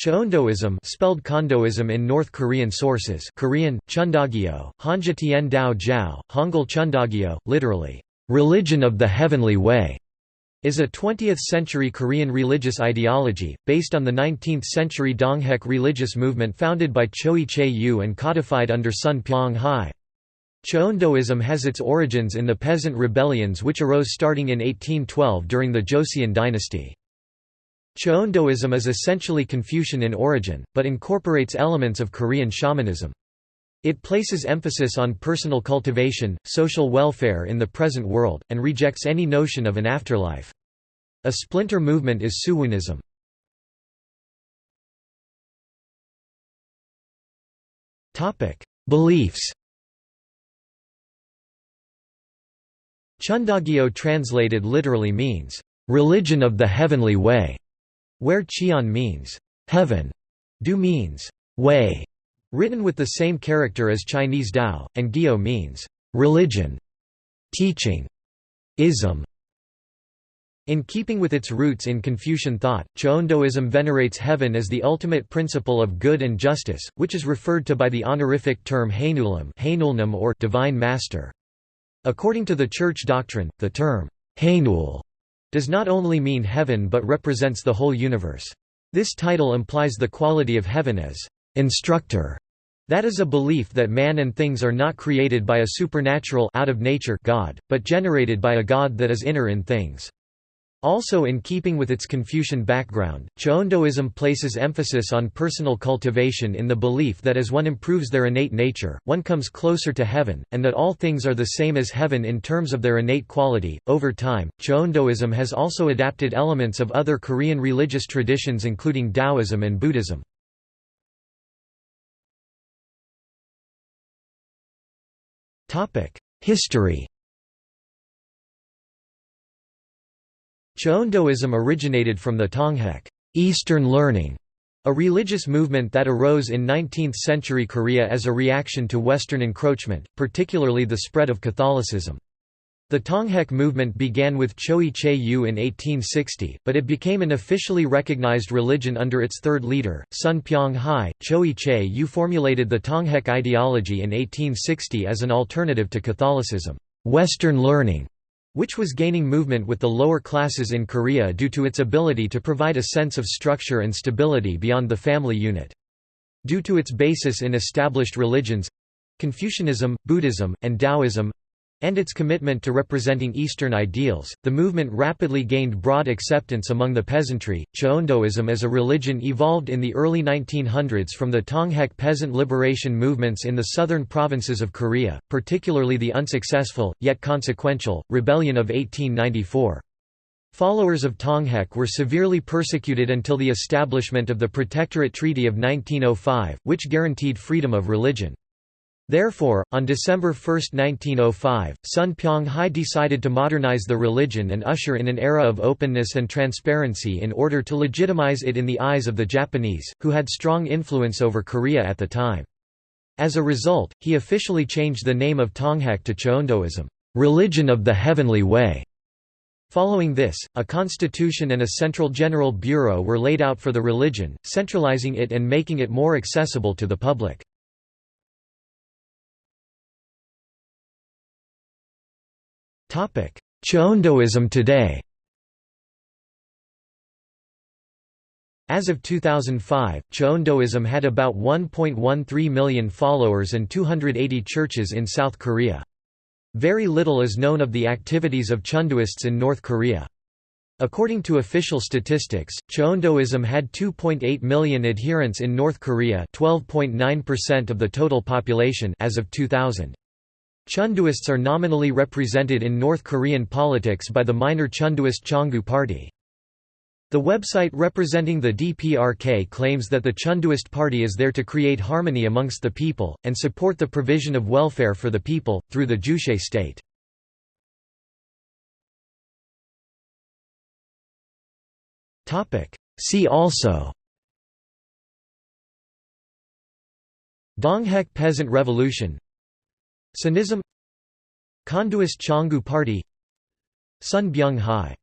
Cheondoism spelled Chondoism in North Korean sources Korean, Cheondogyo, Hanja Tien Dao Jiao, Hangul Cheondogyo, literally, "...religion of the heavenly way", is a 20th-century Korean religious ideology, based on the 19th-century Donghak religious movement founded by Choe Je-u and codified under Son Byong-hi. Cheondoism has its origins in the peasant rebellions which arose starting in 1812 during the Joseon dynasty. Cheondoism is essentially Confucian in origin, but incorporates elements of Korean shamanism. It places emphasis on personal cultivation, social welfare in the present world, and rejects any notion of an afterlife. A splinter movement is Suunism. Beliefs Cheondogyo translated literally means, "...religion of the heavenly way", where Cheon means heaven, Du means way, written with the same character as Chinese Dao, and Gyo means religion, teaching, ism. In keeping with its roots in Confucian thought, Cheondoism venerates heaven as the ultimate principle of good and justice, which is referred to by the honorific term Hanulnim or divine master. According to the church doctrine, the term Hanul does not only mean heaven but represents the whole universe. This title implies the quality of heaven as instructor. That is a belief that man and things are not created by a supernatural out of nature God, but generated by a God that is inner in things. Also in keeping with its Confucian background, Cheondoism places emphasis on personal cultivation in the belief that as one improves their innate nature, one comes closer to heaven, and that all things are the same as heaven in terms of their innate quality. Over time, Cheondoism has also adapted elements of other Korean religious traditions including Taoism and Buddhism. History Cheondoism originated from the Donghak Eastern learning, a religious movement that arose in 19th-century Korea as a reaction to Western encroachment, particularly the spread of Catholicism. The Donghak movement began with Choe Je-u in 1860, but it became an officially recognized religion under its third leader, Son Byong-hi. Choe Je-u formulated the Donghak ideology in 1860 as an alternative to Catholicism, Western learning, which was gaining movement with the lower classes in Korea due to its ability to provide a sense of structure and stability beyond the family unit. Due to its basis in established religions—Confucianism, Buddhism, and Taoism, and its commitment to representing Eastern ideals, the movement rapidly gained broad acceptance among the peasantry. Cheondoism as a religion evolved in the early 1900s from the Donghak peasant liberation movements in the southern provinces of Korea, particularly the unsuccessful, yet consequential, rebellion of 1894. Followers of Donghak were severely persecuted until the establishment of the Protectorate Treaty of 1905, which guaranteed freedom of religion. Therefore, on December 1, 1905, Son Byong-hi decided to modernize the religion and usher in an era of openness and transparency in order to legitimize it in the eyes of the Japanese, who had strong influence over Korea at the time. As a result, he officially changed the name of Tonghak to Cheondoism, religion of the heavenly way. Following this, a constitution and a central general bureau were laid out for the religion, centralizing it and making it more accessible to the public. Cheondoism today As of 2005, Cheondoism had about 1.13 million followers and 280 churches in South Korea. Very little is known of the activities of Chondoists in North Korea. According to official statistics, Cheondoism had 2.8 million adherents in North Korea 12.9% of the total population as of 2000. Chondoists are nominally represented in North Korean politics by the minor Chondoist Chongu Party. The website representing the DPRK claims that the Chondoist Party is there to create harmony amongst the people, and support the provision of welfare for the people, through the Juche state. See also Donghak Peasant Revolution Suunism Chondoist Chongu Party. Sun Byung Hai